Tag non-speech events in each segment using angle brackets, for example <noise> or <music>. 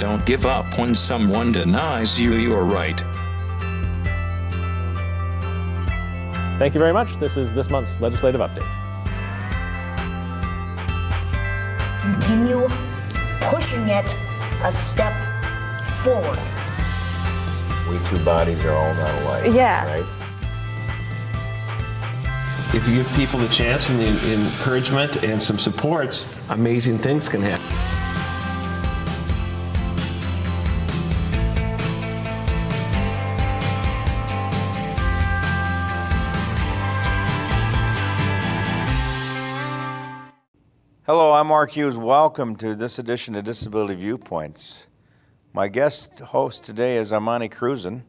Don't give up when someone denies you your right. Thank you very much. This is this month's legislative update. Continue pushing it a step forward. We two bodies are all not alike. Yeah. Right? If you give people the chance and the encouragement and some supports, amazing things can happen. Hello, I'm Mark Hughes. Welcome to this edition of Disability Viewpoints. My guest host today is Amani Cruzen.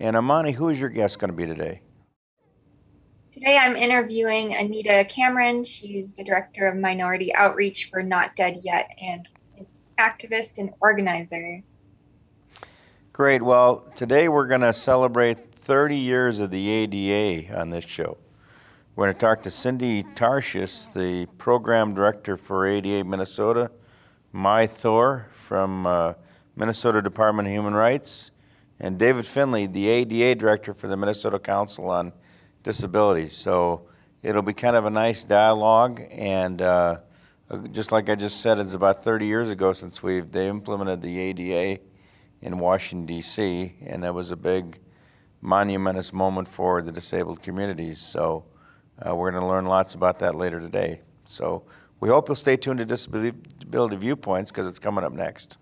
And Amani, who is your guest going to be today? Today I'm interviewing Anita Cameron. She's the director of minority outreach for Not Dead Yet and an activist and organizer. Great. Well, today we're going to celebrate 30 years of the ADA on this show. We're going to talk to Cindy Tarshish, the program director for ADA Minnesota, Mai Thor from uh, Minnesota Department of Human Rights, and David Finley, the ADA director for the Minnesota Council on Disabilities. So it'll be kind of a nice dialogue, and uh, just like I just said, it's about 30 years ago since we've they implemented the ADA in Washington D.C., and that was a big, monumentous moment for the disabled communities. So. Uh, we're going to learn lots about that later today. So we hope you'll stay tuned to Disability Viewpoints because it's coming up next.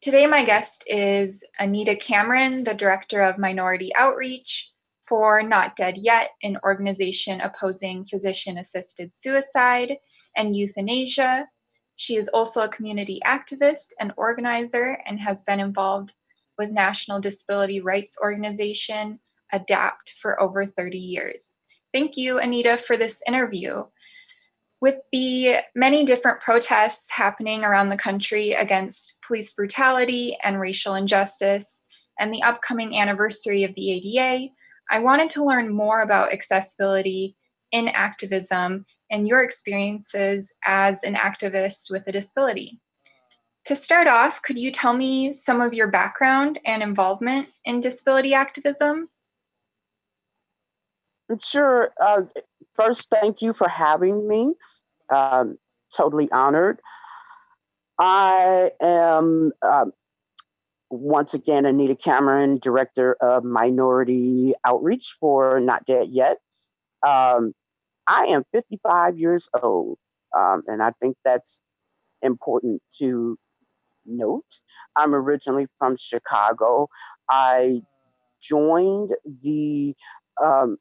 Today my guest is Anita Cameron, the director of minority outreach for Not Dead Yet, an organization opposing physician-assisted suicide and euthanasia she is also a community activist and organizer and has been involved with National Disability Rights Organization, ADAPT, for over 30 years. Thank you, Anita, for this interview. With the many different protests happening around the country against police brutality and racial injustice, and the upcoming anniversary of the ADA, I wanted to learn more about accessibility in activism and your experiences as an activist with a disability. To start off, could you tell me some of your background and involvement in disability activism? Sure. Uh, first, thank you for having me. Um, totally honored. I am um, once again Anita Cameron, Director of Minority Outreach for Not Dead Yet. Um, I am 55 years old, um, and I think that's important to note. I'm originally from Chicago. I joined the, um,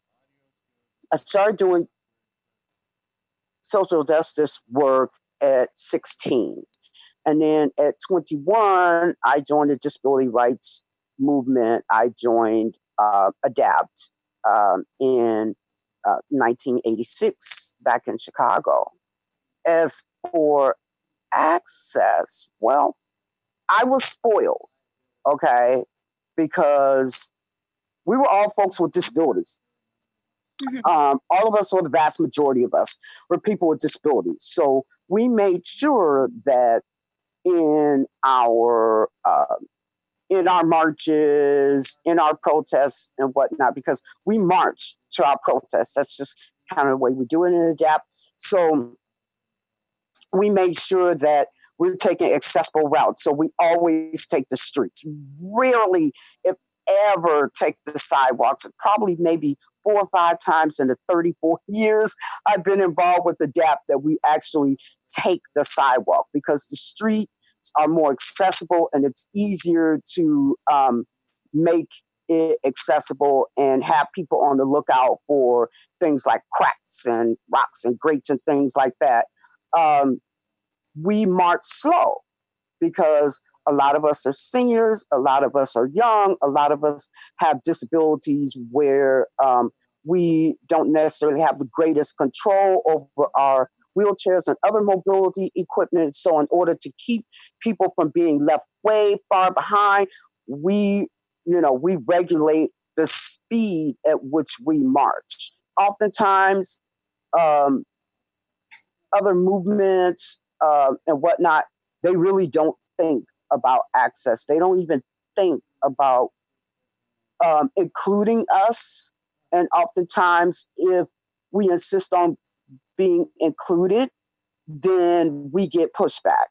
I started doing social justice work at 16. And then at 21, I joined the disability rights movement. I joined uh, ADAPT um, in 1986 uh, back in Chicago. As for access, well, I was spoiled, okay, because we were all folks with disabilities. Mm-hmm. Um, all of us, or the vast majority of us, were people with disabilities. So we made sure that in our uh, in our marches, in our protests and whatnot, because we march to our protests. That's just kind of the way we do it in ADAPT. So we made sure that we're taking accessible routes. So we always take the streets. Rarely, if ever, take the sidewalks. Probably maybe four or five times in the 34 <laughs> years I've been involved with ADAPT that we actually take the sidewalk because the street are more accessible and it's easier to um, make it accessible and have people on the lookout for things like cracks and rocks and grates and things like that. Um, we march slow because a lot of us are seniors, a lot of us are young, a lot of us have disabilities where um, we don't necessarily have the greatest control over our wheelchairs and other mobility equipment. So, in order to keep people from being left way far behind, we, you know, we regulate the speed at which we march. Oftentimes, um, other movements uh, and whatnot, they really don't think about access. They don't even think about um, including us. And oftentimes, if we insist on being included, then we get pushback.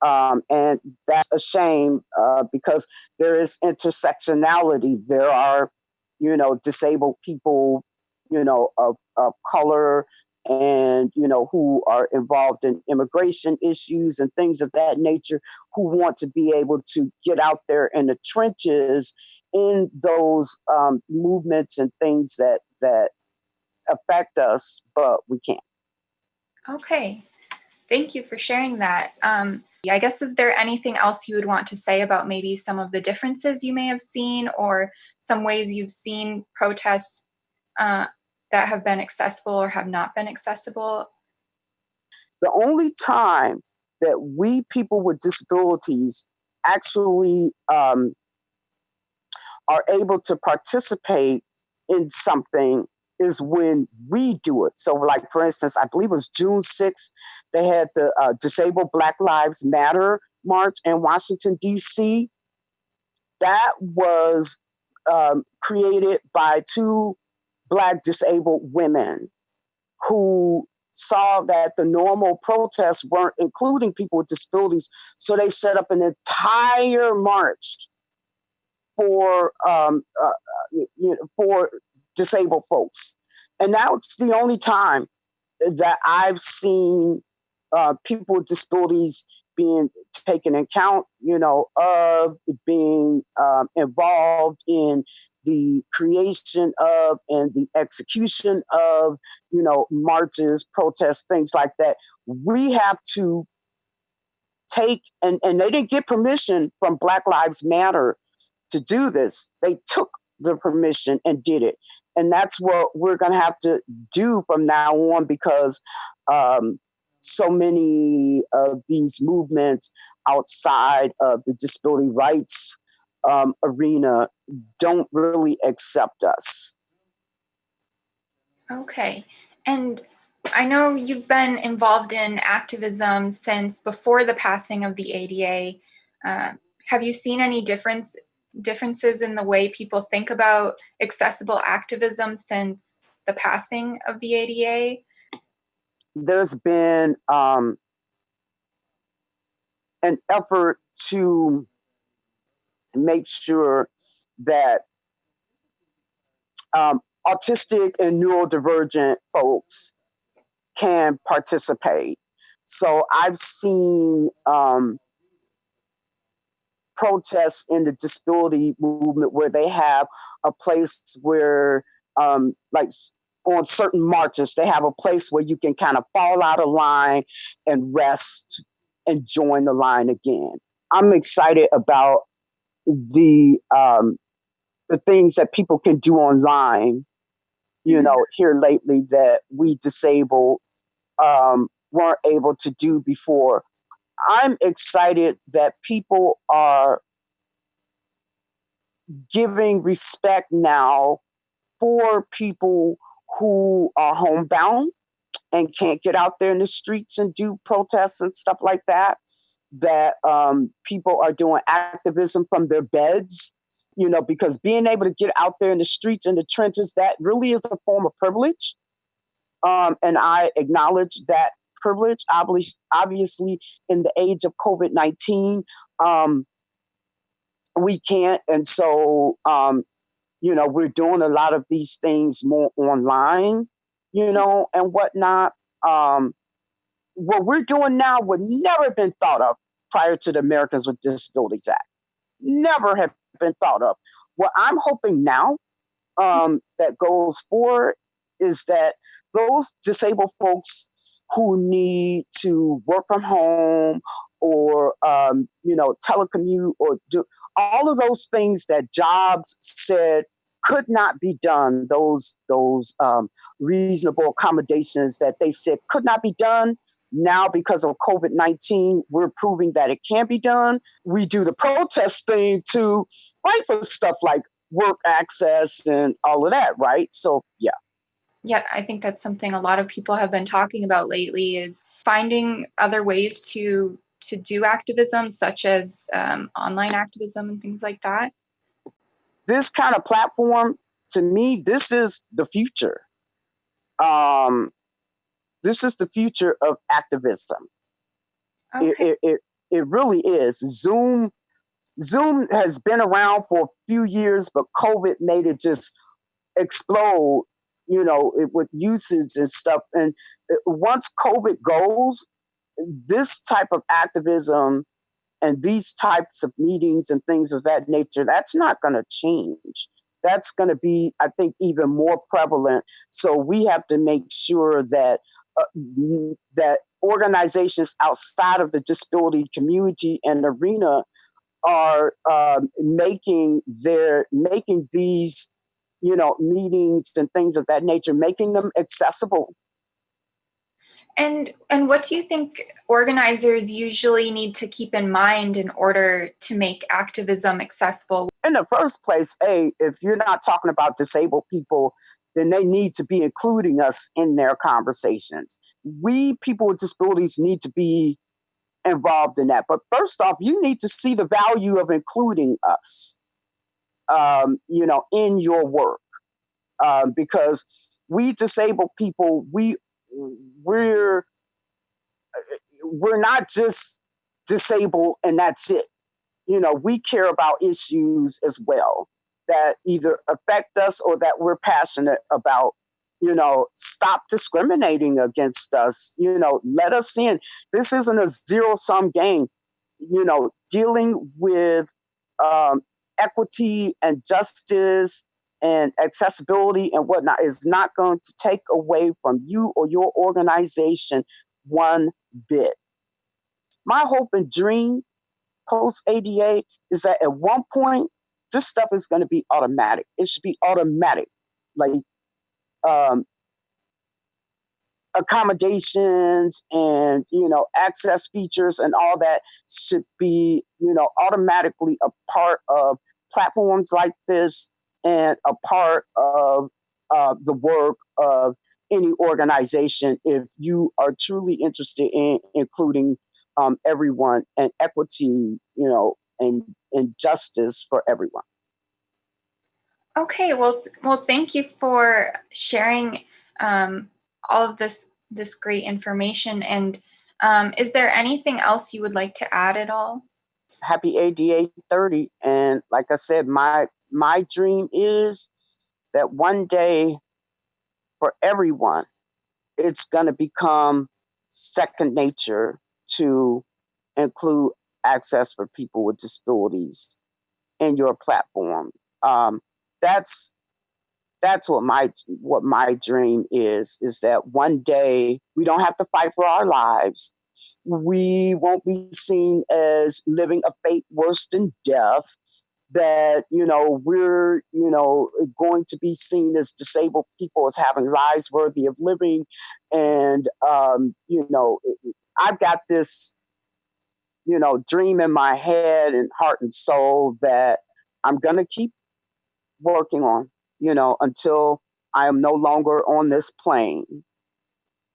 Um, and that's a shame uh, because there is intersectionality. There are, you know, disabled people, you know, of, of color and, you know, who are involved in immigration issues and things of that nature who want to be able to get out there in the trenches in those um, movements and things that, that affect us, but we can't. Okay. Thank you for sharing that. Um, I guess, is there anything else you would want to say about maybe some of the differences you may have seen or some ways you've seen protests uh, that have been accessible or have not been accessible? The only time that we people with disabilities actually um, are able to participate in something is when we do it. So, like for instance, I believe it was June 6th, they had the uh, Disabled Black Lives Matter march in Washington, D.C. That was um, created by two Black disabled women who saw that the normal protests weren't including people with disabilities. So they set up an entire march for um, uh, uh you know, for disabled folks. And that's the only time that I've seen uh, people with disabilities being taken account, you know, of being um, involved in the creation of and the execution of, you know, marches, protests, things like that. We have to take, and, and they didn't get permission from Black Lives Matter to do this. They took the permission and did it and that's what we're going to have to do from now on because um, so many of these movements outside of the disability rights um, arena don't really accept us. Okay. And I know you've been involved in activism since before the passing of the ADA. Uh, have you seen any difference differences in the way people think about accessible activism since the passing of the ADA? There's been um, an effort to make sure that um, autistic and neurodivergent folks can participate. So I've seen um, protests in the disability movement where they have a place where, um, like on certain marches, they have a place where you can kind of fall out of line and rest and join the line again. I'm excited about the um, the things that people can do online. You mm-hmm. know, here lately that we disabled um, weren't able to do before. I'm excited that people are giving respect now for people who are homebound and can't get out there in the streets and do protests and stuff like that. That um, people are doing activism from their beds, you know, because being able to get out there in the streets and the trenches, that really is a form of privilege. Um, and I acknowledge that privilege. Obviously, in the age of COVID 19, um, we can't. And so, um, you know, we're doing a lot of these things more online, you know, and whatnot. Um, what we're doing now would never have been thought of prior to the Americans with Disabilities Act. Never have been thought of. What I'm hoping now um, that goes forward is that those disabled folks who need to work from home or um, you know telecommute or do all of those things that jobs said could not be done those those um, reasonable accommodations that they said could not be done now because of covid-19 we're proving that it can be done we do the protest thing to fight for stuff like work access and all of that, right? So yeah. Yeah, I think that's something a lot of people have been talking about lately is finding other ways to to do activism, such as um, online activism and things like that. This kind of platform, to me, this is the future. Um, this is the future of activism. Okay. It, it, it, it really is. Zoom Zoom has been around for a few years, but COVID made it just explode, you know, it, with usage and stuff. And once COVID goes, this type of activism and these types of meetings and things of that nature, that's not going to change. That's going to be, I think, even more prevalent. So we have to make sure that uh, that organizations outside of the disability community and arena are um, making their making these you know meetings and things of that nature making them accessible. And and what do you think organizers usually need to keep in mind in order to make activism accessible? in the first place a if you're not talking about disabled people then they need to be including us in their conversations. We people with disabilities need to be involved in that. But first off you need to see the value of including us um, you know in your work. Um, because we disabled people we we're we're not just disabled and that's it. You know we care about issues as well that either affect us or that we're passionate about. You know stop discriminating against us. You know let us in. This isn't a zero sum game. You know dealing with um, equity and justice and accessibility and whatnot is not going to take away from you or your organization one bit. My hope and dream post ada is that at one point this stuff is going to be automatic. It should be automatic like um, accommodations and you know access features and all that should be you know automatically a part of platforms like this and a part of uh, the work of any organization if you are truly interested in including um, everyone and equity you know and, and justice for everyone Okay, well, well, thank you for sharing um, all of this this great information. And um, is there anything else you would like to add at all? Happy ADA 30 and like I said my my dream is that one day for everyone it's going to become second nature to include access for people with disabilities in your platform. Um, that's that's what my what my dream is is that one day we don't have to fight for our lives we won't be seen as living a fate worse than death that you know we're you know going to be seen as disabled people as having lives worthy of living. And um, you know i've got this you know dream in my head and heart and soul that i'm going to keep working on you know until i am no longer on this plane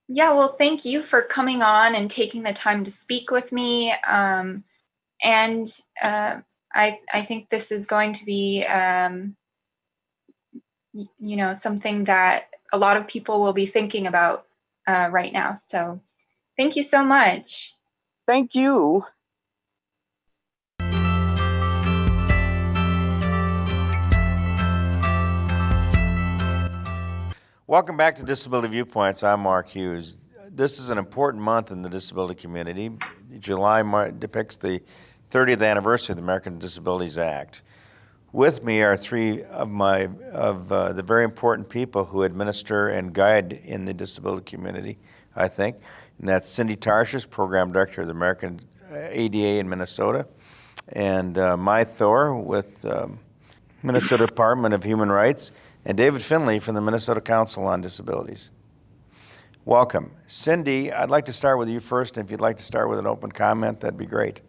Yeah, well, thank you for coming on and taking the time to speak with me. Um, and uh, I, I think this is going to be, um, you know, something that a lot of people will be thinking about uh, right now. So, thank you so much. thank you Welcome back to Disability Viewpoints. I'm Mark Hughes. This is an important month in the disability community. July depicts the 30th anniversary of the American Disabilities Act. With me are three of my of uh, the very important people who administer and guide in the disability community. I think, and that's Cindy Tarshish, program director of the American uh, ADA in Minnesota, and uh, Mai Thor with um, Minnesota Department of Human Rights, and David Finley from the Minnesota Council on Disabilities. Welcome. Cindy, I'd like to start with you first. If you'd like to start with an open comment, that'd be great.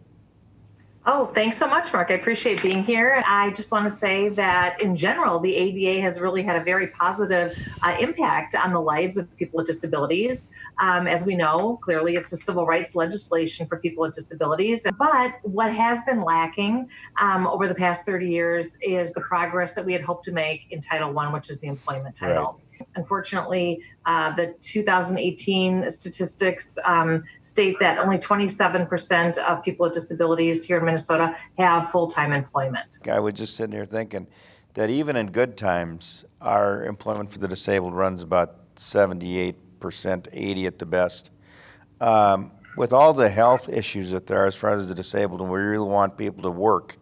Oh, thanks so much, Mark. I appreciate being here. I just want to say that in general, the ADA has really had a very positive uh, impact on the lives of people with disabilities. Um, as we know, clearly it's a civil rights legislation for people with disabilities. But what has been lacking um, over the past 30 years is the progress that we had hoped to make in Title I, which is the employment title. Right. Unfortunately, uh, the 2018 statistics um, state that only 27% of people with disabilities here in Minnesota have full time employment. I was just sitting here thinking that even in good times, our employment for the disabled runs about 78%, 80 at the best. Um, with all the health issues that there are as far as the disabled, and we really want people to work,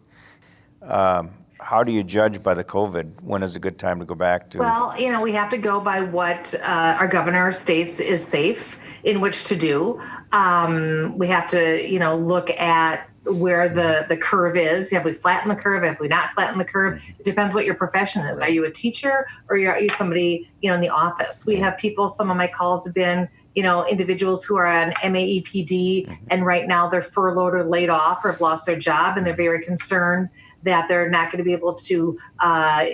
um, how do you judge by the COVID? When is a good time to go back to? Well, you know, we have to go by what uh, our governor states is safe in which to do. Um, we have to, you know, look at where the the curve is. Have we flattened the curve? Have we not flattened the curve? It depends what your profession is. Are you a teacher or are you somebody, you know, in the office? We have people. Some of my calls have been you know, individuals who are on MAEPD mm-hmm. and right now they're furloughed or laid off or have lost their job and they're very concerned that they're not going to be able to uh,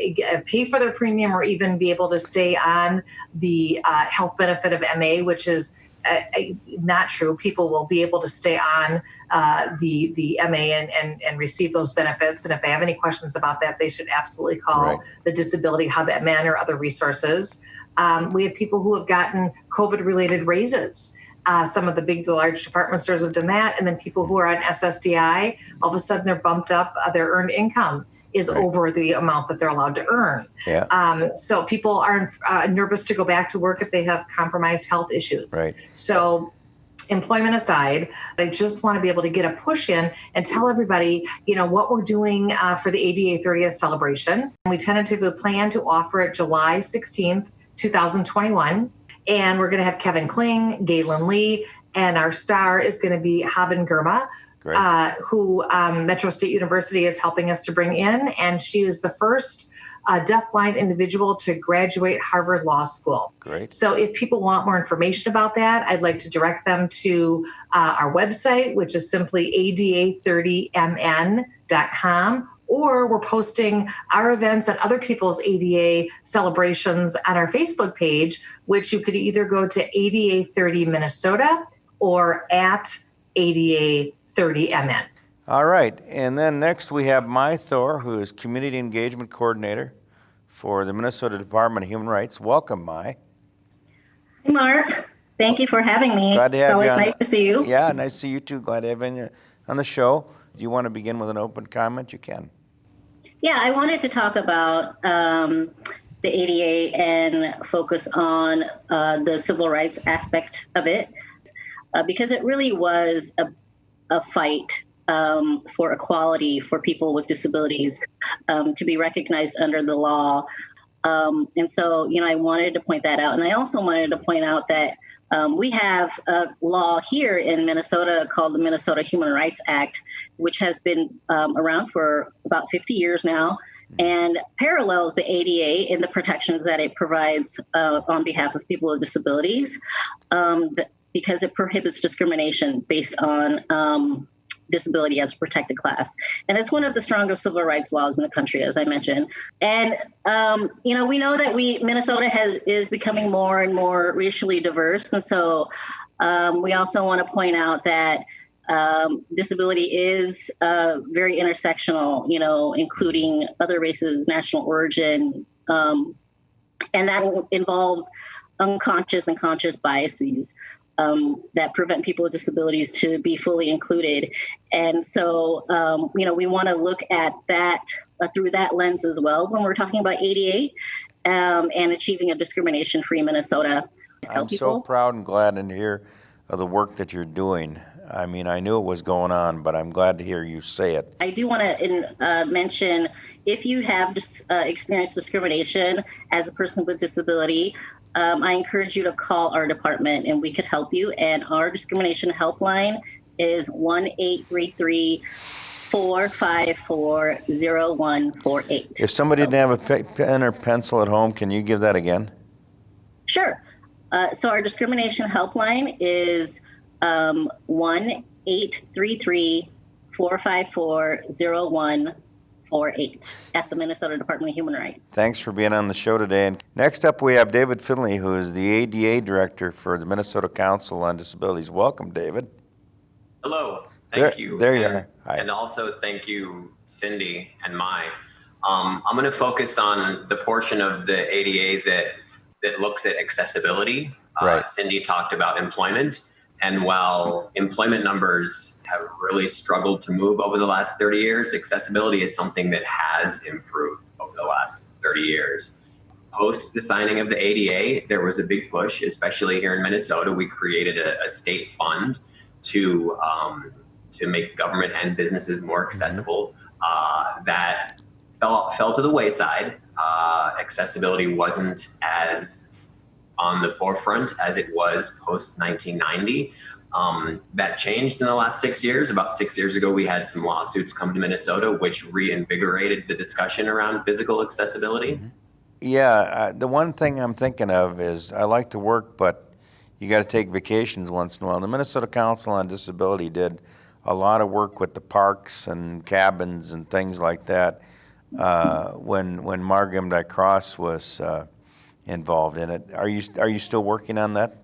pay for their premium or even be able to stay on the uh, health benefit of MA, which is uh, uh, not true. People will be able to stay on uh, the the MA and, and, and receive those benefits. And if they have any questions about that, they should absolutely call right. the Disability Hub at MN or other resources. Um, we have people who have gotten COVID related raises. Uh, some of the big, large department stores have done that. And then people who are on SSDI, all of a sudden they're bumped up, uh, their earned income is right. over the amount that they're allowed to earn. Yeah. Um, so people are uh, nervous to go back to work if they have compromised health issues. Right. So employment aside, I just want to be able to get a push in and tell everybody, you know, what we're doing uh, for the ADA 30th celebration. We tentatively plan to offer it July 16th, 2021. And we're going to have Kevin Kling, Galen Lee, and our star is going to be Haben Girma, uh, who um, Metro State University is helping us to bring in. And she is the first uh, deafblind individual to graduate Harvard Law School. Great. So if people want more information about that, I'd like to direct them to uh, our website, which is simply ada30mn.com or we're posting our events and other people's ADA celebrations on our Facebook page, which you could either go to ADA 30 Minnesota or at ADA 30 MN. All right. And then next we have Mai Thor, who is Community Engagement Coordinator for the Minnesota Department of Human Rights. Welcome, Mai. Hey, Mark. Thank you for having me. Glad to have it's always you. nice to see you. Yeah, nice to see you too. Glad to have you on the show. Do you want to begin with an open comment? You can. Yeah, I wanted to talk about um, the ADA and focus on uh, the civil rights aspect of it uh, because it really was a, a fight um, for equality for people with disabilities um, to be recognized under the law. Um, and so, you know, I wanted to point that out. And I also wanted to point out that um, we have a law here in Minnesota called the Minnesota Human Rights Act, which has been um, around for about 50 years now and parallels the ADA in the protections that it provides uh, on behalf of people with disabilities um, because it prohibits discrimination based on um, disability as a protected class. And it's one of the strongest civil rights laws in the country, as I mentioned. And um, you know, we know that we Minnesota has is becoming more and more racially diverse, and so um, we also want to point out that. Um, disability is uh, very intersectional, you know, including other races, national origin, um, and that involves unconscious and conscious biases um, that prevent people with disabilities to be fully included. And so, um, you know, we want to look at that uh, through that lens as well when we're talking about ADA um, and achieving a discrimination free Minnesota. I'm so proud and glad to hear of the work that you're doing. I mean, I knew it was going on, but I'm glad to hear you say it. I do want to uh, mention if you have uh, experienced discrimination as a person with disability, um, I encourage you to call our department and we could help you. And our discrimination helpline is 1 833 454 0148. If somebody didn't have a pen or pencil at home, can you give that again? Sure. Uh, so our discrimination helpline is um, 1 833 4540148 at the Minnesota Department of Human Rights. Thanks for being on the show today. And next up, we have David Finley, who is the ADA Director for the Minnesota Council on Disabilities. Welcome, David. Hello. Thank There- you. there you and, are. Hi. And also thank you, Cindy and Mai. Um, I'm going to focus on the portion of the ADA that that looks at accessibility. Uh, Right. Cindy talked about employment, and while employment numbers have really struggled to move over the last 30 years, accessibility is something that has improved over the last 30 years. Post the signing of the ADA, there was a big push, especially here in Minnesota. We created a, a state fund to um, to make government and businesses more accessible. Uh, that fell fell to the wayside. Uh, accessibility wasn't as on the forefront as it was post 1990. Um, that changed in the last six years. About six years ago, we had some lawsuits come to Minnesota, which reinvigorated the discussion around physical accessibility. Yeah, uh, the one thing I'm thinking of is I like to work, but you got to take vacations once in a while. The Minnesota Council on Disability did a lot of work with the parks and cabins and things like that uh, when when Margam Cross was uh, involved in it. Are you are you still working on that?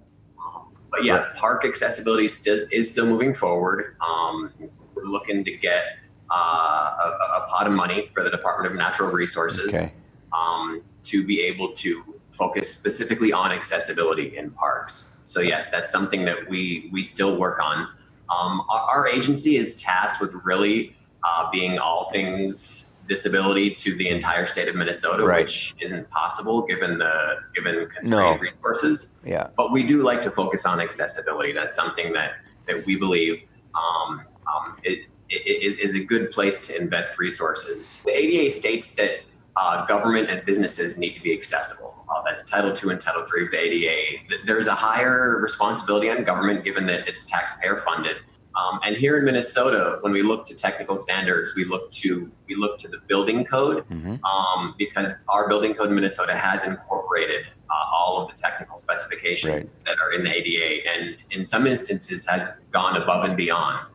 But yeah, park accessibility still, is still moving forward. Um, we're looking to get uh, a, a pot of money for the Department of Natural Resources Okay. um, to be able to focus specifically on accessibility in parks. So yes, that's something that we we still work on. Um, our, our agency is tasked with really uh, being all things disability to the entire state of Minnesota, Right. which isn't possible given the given No. constrained resources Yeah. but we do like to focus on accessibility. That's something that that we believe um, um, is, is is a good place to invest resources. The ADA states that uh, government and businesses need to be accessible. Uh, that's Title II and Title III of the ADA. There's a higher responsibility on government given that it's taxpayer funded. Um, and here in Minnesota, when we look to technical standards, we look to we look to the building code um, because our building code in Minnesota has incorporated uh, all of the technical specifications that are in the ADA, and in some instances has gone above and beyond.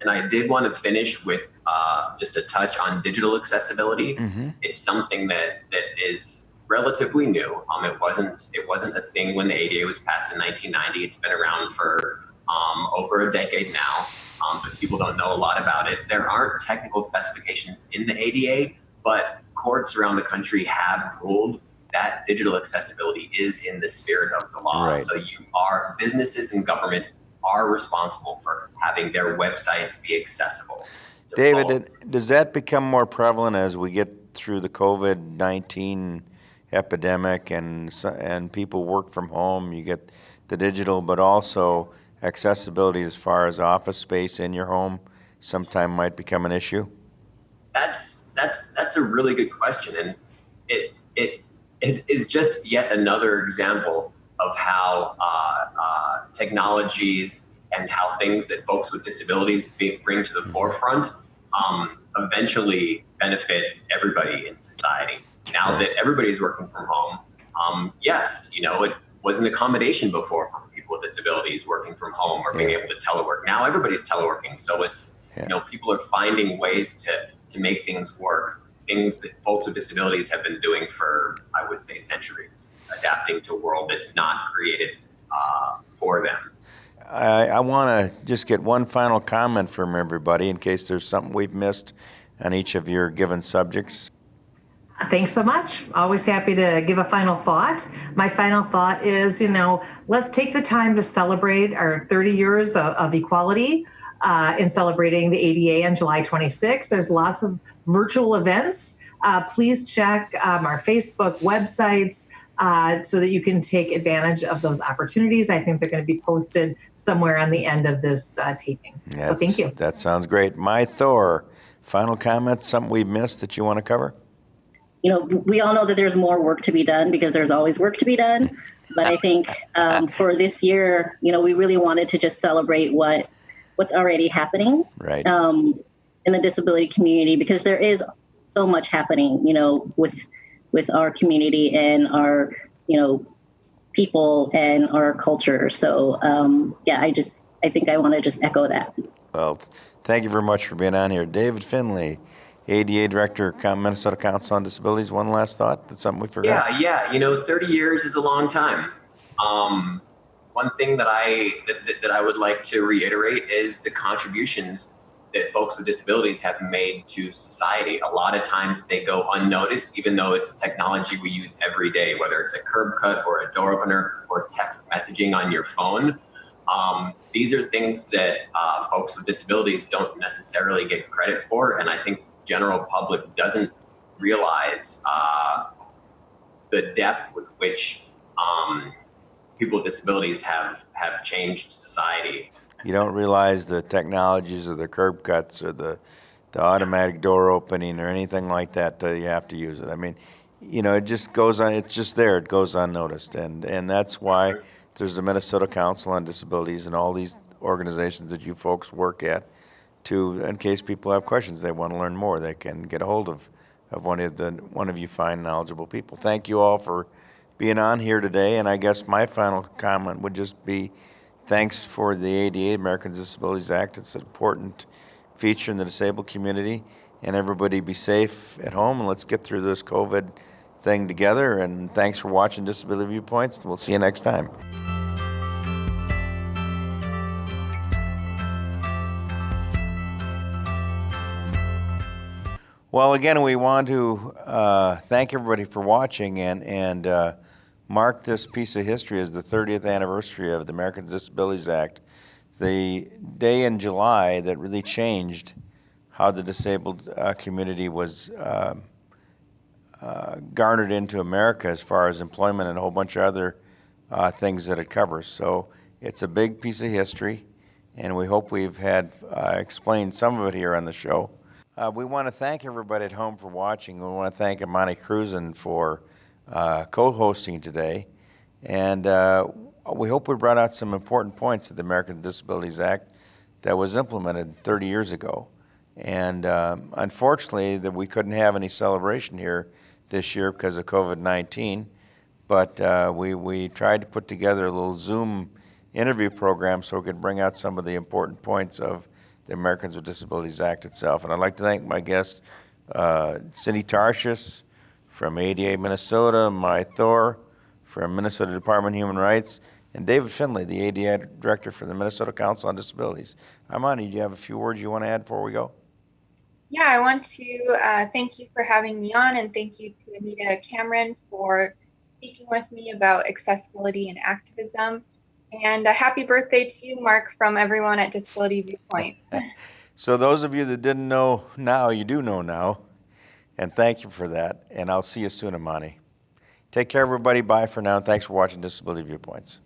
And I did want to finish with uh, just a touch on digital accessibility. Mm-hmm. It's something that that is relatively new. Um, it wasn't it wasn't a thing when the ADA was passed in 1990. It's been around for um, over a decade now, um, but people don't know a lot about it. There aren't technical specifications in the ADA, but courts around the country have ruled that digital accessibility is in the spirit of the law. Right. So you are businesses and government are responsible for having their websites be accessible. David, folks. does that become more prevalent as we get through the COVID nineteen epidemic and and people work from home? You get the digital, but also accessibility as far as office space in your home. Sometime might become an issue. That's that's that's a really good question, and it it is, is just yet another example of how uh, uh, technologies and how things that folks with disabilities be, bring to the forefront um, eventually benefit everybody in society. Now that everybody's working from home, um, yes, you know it was an accommodation before for people with disabilities working from home or being Yeah. able to telework. Now everybody's teleworking, so it's Yeah. you know people are finding ways to to make things work things that folks with disabilities have been doing for i would say centuries adapting to a world that's not created uh, for them I, I want to just get one final comment from everybody in case there's something we've missed on each of your given subjects. Thanks so much. Always happy to give a final thought. My final thought is, you know, let's take the time to celebrate our 30 years of, of equality uh, in celebrating the ADA on July 26th. There's lots of virtual events. Uh, please check um, our Facebook websites uh, so that you can take advantage of those opportunities. I think they're going to be posted somewhere on the end of this uh, taping. So thank you. That sounds great. Mai Thor, final comment, something we've missed that you want to cover? You know, we all know that there's more work to be done because there's always work to be done. But I think um, for this year, you know, we really wanted to just celebrate what what's already happening Right. um, in the disability community because there is so much happening, you know, with with our community and our, you know, people and our culture. So um, yeah, I just I think I want to just echo that. Well, thank you very much for being on here. David Finley, ADA Director, Minnesota Council on Disabilities. One last thought? That's something we forgot? Yeah, yeah. You know, 30 years is a long time. Um, one thing that I that, that- that I would like to reiterate is the contributions that folks with disabilities have made to society. A lot of times they go unnoticed, even though it's technology we use every day, whether it's a curb cut or a door opener or text messaging on your phone. Um, these are things that uh, folks with disabilities don't necessarily get credit for, and I think general public doesn't realize uh, the depth with which um, people with disabilities have have changed society. You don't realize the technologies or the curb cuts or the, the automatic door opening or anything like that till you have to use it. I mean, you know, it just goes on, it's just there, it goes unnoticed. And, and that's why there's the Minnesota Council on Disabilities and all these organizations that you folks work at to, in case people have questions, they want to learn more, they can get a hold of, of one of the, one of you fine knowledgeable people. Thank you all for being on here today. And I guess my final comment would just be, thanks for the ADA, Americans with Disabilities Act. It's an important feature in the disabled community. And everybody be safe at home and let's get through this COVID thing together. And thanks for watching Disability Viewpoints. We'll see you next time. Well, again, we want to uh, thank everybody for watching and, and uh, mark this piece of history as the 30th anniversary of the Americans with Disabilities Act, the day in July that really changed how the disabled uh, community was uh, uh, garnered into America as far as employment and a whole bunch of other uh, things that it covers. So it's a big piece of history, and we hope we've had uh, explained some of it here on the show. Uh, we want to thank everybody at home for watching. We want to thank Amani Cruzen for uh, co-hosting today, and uh, we hope we brought out some important points of the Americans with Disabilities Act that was implemented 30 years ago. And um, unfortunately, that we couldn't have any celebration here this year because of COVID-19. But uh, we we tried to put together a little Zoom interview program so we could bring out some of the important points of the Americans with Disabilities Act itself. And I'd like to thank my guests, uh, Cindy Tarshish from ADA Minnesota, Mai Thor from Minnesota Department of Human Rights, and David Finley, the ADA Director for the Minnesota Council on Disabilities. Amani, do you have a few words you want to add before we go? Yeah, I want to uh, thank you for having me on and thank you to Anita Cameron for speaking with me about accessibility and activism. And a happy birthday to you, Mark, from everyone at Disability Viewpoint. <laughs> so those of you that didn't know now, you do know now. And thank you for that. And I'll see you soon, Amani. Take care, everybody. Bye for now. And thanks for watching Disability Viewpoints.